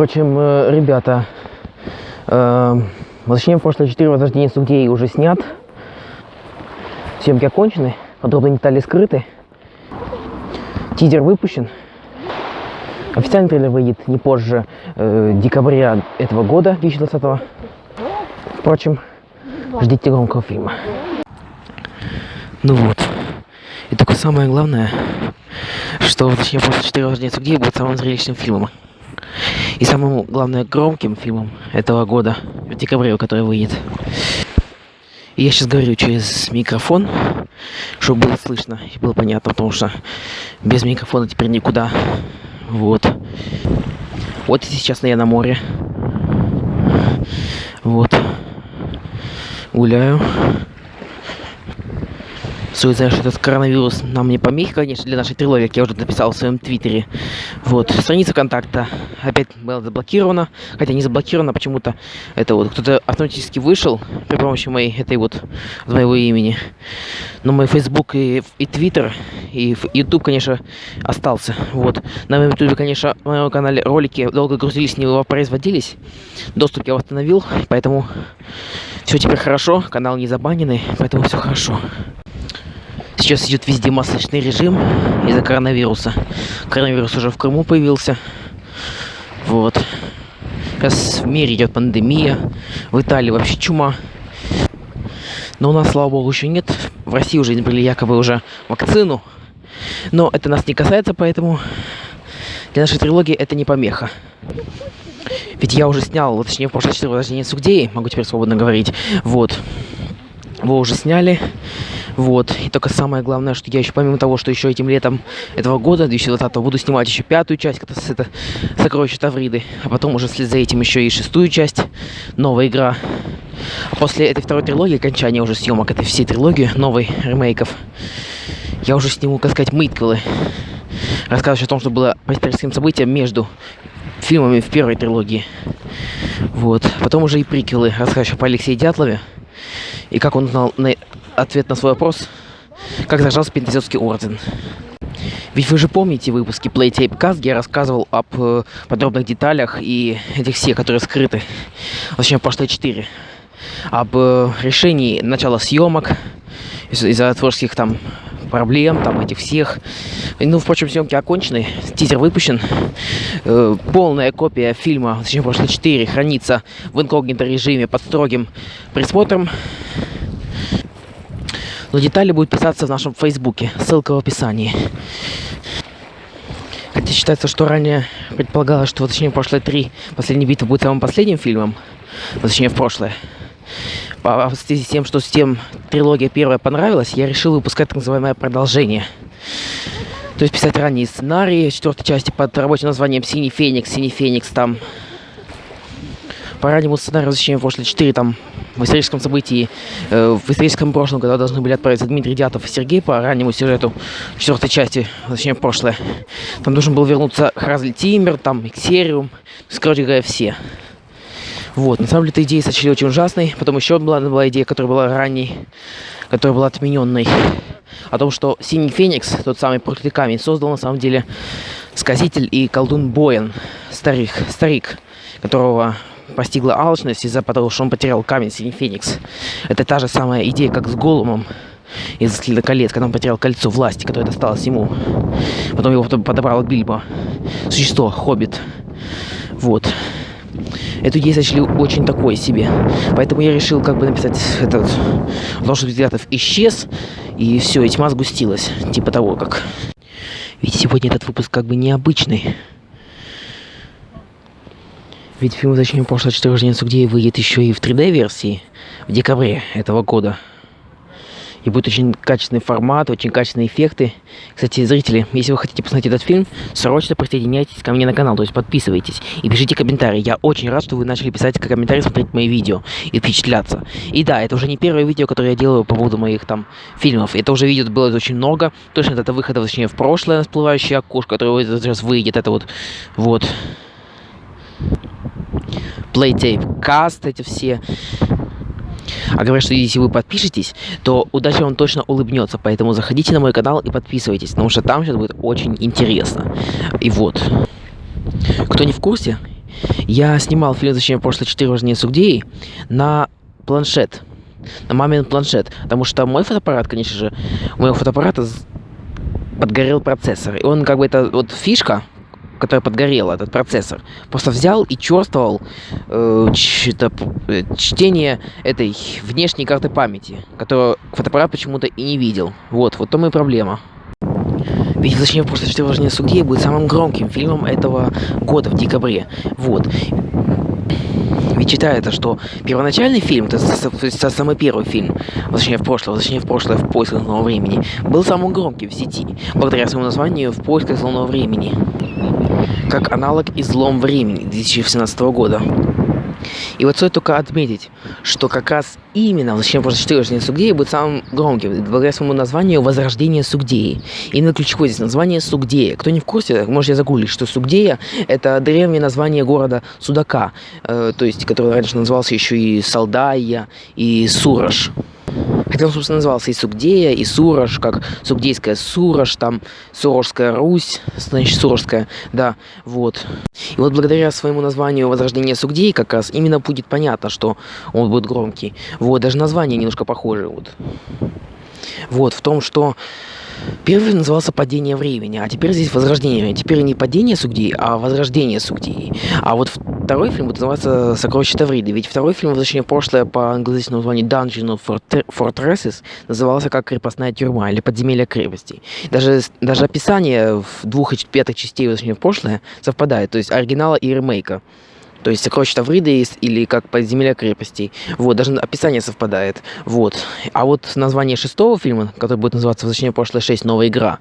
Впрочем, э, ребята, э, возвращение в прошлое 4 возрождения судей уже снят. Съемки окончены, подробные детали скрыты. Тизер выпущен. Официальный трейлер выйдет не позже э, декабря этого года, 2020. Впрочем, ждите громкого фильма. Ну вот. И только самое главное, что точнее после 4 рождения судей будет самым зрелищным фильмом. И самым, главное, громким фильмом этого года, в декабре, который выйдет. И я сейчас говорю через микрофон, чтобы было слышно и было понятно, потому что без микрофона теперь никуда. Вот. Вот сейчас я на море. Вот. Гуляю. Знать, что этот коронавирус нам не помехи, конечно, для нашей трилогии, как я уже написал в своем твиттере. Вот, страница контакта опять была заблокирована, хотя не заблокирована, почему-то это вот кто-то автоматически вышел при помощи моей, этой вот, моего имени. Но мой Facebook и, и Twitter, и YouTube, конечно, остался. Вот, на моем YouTube, конечно, на моем канале ролики долго грузились, не воспроизводились. Доступ я восстановил, поэтому все теперь хорошо, канал не забаненный, поэтому все хорошо. Сейчас идет везде масочный режим из-за коронавируса. Коронавирус уже в Крыму появился. Вот. Сейчас в мире идет пандемия. В Италии вообще чума. Но у нас, слава богу, еще нет. В России уже были якобы уже вакцину. Но это нас не касается, поэтому для нашей трилогии это не помеха. Ведь я уже снял, точнее, в прошлое 4 рождения Сугдеи, могу теперь свободно говорить. Вот. Его уже сняли. Вот. И только самое главное, что я еще, помимо того, что еще этим летом этого года, 2020 буду снимать еще пятую часть, это, это «Сокровища Тавриды», а потом уже вслед за этим еще и шестую часть, новая игра. После этой второй трилогии, окончания уже съемок этой всей трилогии, новой ремейков, я уже сниму, как сказать, мытквелы. Рассказывать о том, что было по историческим событиям между фильмами в первой трилогии. Вот. Потом уже и приквелы, рассказывающие по Алексею Дятлове. И как он узнал на ответ на свой вопрос, как зажался Пентазетский орден. Ведь вы же помните выпуски Playtape Cast, где я рассказывал об э, подробных деталях и этих всех, которые скрыты, точнее, прошлые четыре, об э, решении начала съемок из-за из творческих там проблем, там этих всех. Ну, впрочем, съемки окончены, тизер выпущен. Э, полная копия фильма, точнее, прошлые четыре, хранится в инкогнито режиме под строгим присмотром. Но детали будут писаться в нашем фейсбуке. Ссылка в описании. Хотя считается, что ранее предполагалось, что, точнее, прошлое три последней битвы будет самым последним фильмом. Точнее, в прошлое. В связи с тем, что с тем трилогия первая понравилась, я решил выпускать так называемое продолжение. То есть писать ранние сценарии четвертой части под рабочим названием «Синий Феникс», «Синий Феникс» там по раннему сценарию «Возвращение в прошлое 4» там в историческом событии, э, в историческом прошлом, когда должны были отправиться Дмитрий Дятов и Сергей по раннему сюжету четвертой части, точнее, прошлое. Там должен был вернуться Хразли Тиммер, там Иксериум, короче говоря, все. Вот, на самом деле, эта идея сочли очень ужасной. Потом еще была, была идея, которая была ранней, которая была отмененной. О том, что Синий Феникс, тот самый проклятый камень, создал на самом деле сказитель и колдун Боен, старик, старик которого постигла алчность из-за того, что он потерял камень Синий Феникс. Это та же самая идея, как с Голумом из «Следа колец», когда он потерял кольцо власти, которое досталось ему. Потом его подобрал Бильбо. Существо, хоббит. Вот. Эту идею сочли очень такой себе. Поэтому я решил как бы написать этот... Ложь взглядов исчез, и все, и тьма сгустилась. Типа того, как... Ведь сегодня этот выпуск как бы необычный. Ведь фильм «Зачем прошлое четыре рождения где выйдет еще и в 3D-версии в декабре этого года. И будет очень качественный формат, очень качественные эффекты. Кстати, зрители, если вы хотите посмотреть этот фильм, срочно присоединяйтесь ко мне на канал, то есть подписывайтесь и пишите комментарии. Я очень рад, что вы начали писать комментарии, смотреть мои видео и впечатляться. И да, это уже не первое видео, которое я делаю по поводу моих там фильмов. Это уже видео было очень много. Точно это выхода, точнее, в прошлое, всплывающее окошко, которое сейчас выйдет. Это вот, вот. Playtape Cast, эти все. А говорят, что если вы подпишетесь, то удача вам точно улыбнется. Поэтому заходите на мой канал и подписывайтесь, потому что там сейчас будет очень интересно. И вот. Кто не в курсе, Я снимал фильм «Зачем прошлое 4 важнее судей» на планшет. На мамин планшет. Потому что мой фотоаппарат, конечно же, у моего фотоаппарата подгорел процессор. И он как бы это вот фишка, которая подгорела, этот процессор, просто взял и черствовал э, э, чтение этой внешней карты памяти, которую фотоаппарат почему-то и не видел. Вот, вот то и проблема. Ведь «Зачем просто что важнее судьи» будет самым громким фильмом этого года в декабре. Вот. Ведь считается, что первоначальный фильм, это самый первый фильм, точнее в прошлое, точнее в прошлое в поисках нового времени, был самым громким в сети, благодаря своему названию «В поисках нового времени» как аналог «Излом времени» 2017 года. И вот стоит только отметить, что как раз именно «Зачем просто 4 Сугдеи» будет самым громким, благодаря своему названию «Возрождение Сугдеи». Именно ключевое здесь название Сугдея. Кто не в курсе, можете загуглить, что Сугдея – это древнее название города Судака, э, то есть, который раньше назывался еще и Салдая, и Сураж. Хотя он, собственно, назывался и Сугдея, и Сурож, как Сугдейская Сурож, там Сурожская Русь, значит, Сурожская, да, вот. И вот благодаря своему названию Возрождение Сугдей как раз именно будет понятно, что он будет громкий. Вот, даже название немножко похоже, вот. Вот, в том, что Первый назывался «Падение времени», а теперь здесь «Возрождение». Теперь не «Падение Сугдии», а «Возрождение Сугдии». А вот второй фильм будет называться «Сокровища Тавриды». Ведь второй фильм, возвращение в прошлое по английскому названию «Dungeon of Fortresses» назывался как «Крепостная тюрьма» или «Подземелье крепости». Даже, даже описание в двух пятых частей «Возвращение в прошлое» совпадает, то есть оригинала и ремейка. То есть сокровища Тавриды или как подземелья крепостей. Вот, даже описание совпадает. Вот. А вот название шестого фильма, который будет называться «Возвращение в прошлое 6. Новая игра»,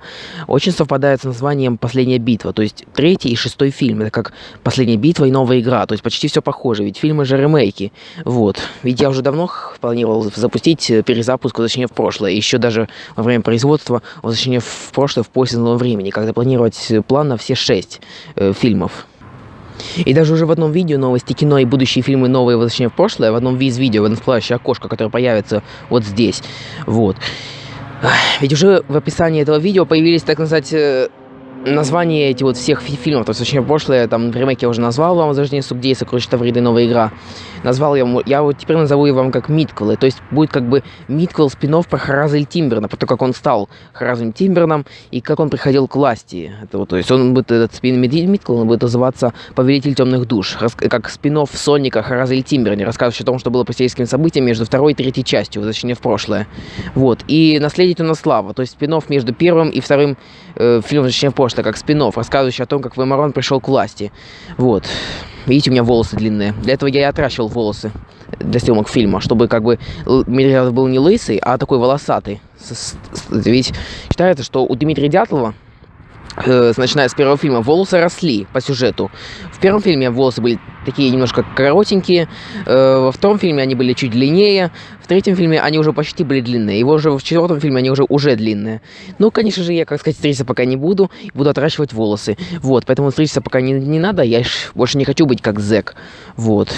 очень совпадает с названием «Последняя битва». То есть третий и шестой фильм. Это как «Последняя битва» и «Новая игра». То есть почти все похоже, ведь фильмы же ремейки. Вот. Ведь я уже давно планировал запустить э, перезапуск «Возвращение в прошлое». Еще даже во время производства «Возвращение в прошлое» в поиске времени. Когда планировать план на все шесть э, фильмов. И даже уже в одном видео новости кино и будущие фильмы новые возвращения в прошлое, в одном из видео, в одном всплывающее окошко, которое появится вот здесь. Вот. Ведь уже в описании этого видео появились, так сказать, э, названия эти вот всех фильмов, то есть очень прошлое, там, ремейк я уже назвал вам, «Возрождение Сугдей», «Сокровища Тавриды», «Новая игра». Назвал я, я вот теперь назову его вам как митквелы, то есть будет как бы митквел спинов про Хараза Тимберна, про то, как он стал Харазом Тимберном и как он приходил к власти. Это вот, то есть он будет, этот спин митквел, он будет называться «Повелитель темных душ», как спинов Соника Хараза Тимберне, рассказывающий о том, что было по сельским событиям между второй и третьей частью, возвращение в прошлое. Вот, и «Наследие на слава», то есть спинов между первым и вторым э, фильмом «Возвращение в прошлое», как спин рассказывающий о том, как Веймарон пришел к власти. Вот. Видите, у меня волосы длинные. Для этого я и отращивал волосы для съемок фильма, чтобы как бы Дмитрий был не лысый, а такой волосатый. Ведь считается, что у Дмитрия Дятлова э, начиная с первого фильма, волосы росли по сюжету. В первом фильме волосы были такие немножко коротенькие, э, во втором фильме они были чуть длиннее, в третьем фильме они уже почти были длинные, его уже в четвертом фильме они уже уже длинные. Ну, конечно же, я, как сказать, стричься пока не буду, буду отращивать волосы. Вот, поэтому стричься пока не, не надо, я больше не хочу быть как зэк. Вот.